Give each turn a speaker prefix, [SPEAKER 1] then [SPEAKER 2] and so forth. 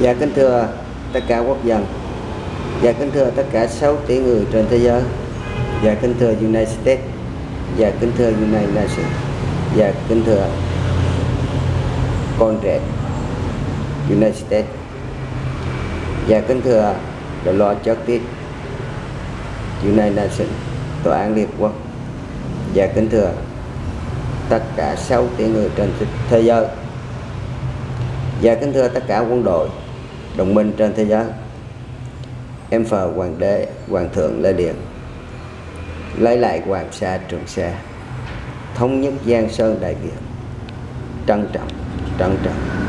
[SPEAKER 1] Dạ kính thưa tất cả quốc dân. Dạ kính thưa tất cả 6 tỷ người trên thế giới. Dạ kính thưa United States. Dạ kính thưa United Nations. Dạ kính thưa con trẻ United States. Dạ kính thưa The Lord Justice United Nations, Tòa án Liên Quốc. Dạ kính thưa tất cả 6 tỷ người trên thế giới. Dạ kính thưa tất cả quân đội đồng minh trên thế giới. Em phờ hoàng đế, hoàng thượng lê điện lấy lại hoàng sa trường sa. Thống nhất giang sơn đại việt. Trân trọng trân trọng.